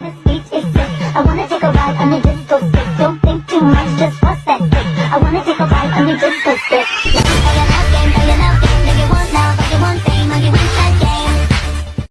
This beat is sick. I wanna take a ride on the disco stick. Don't think too much, just bust that stick. I wanna take a ride on the disco stick.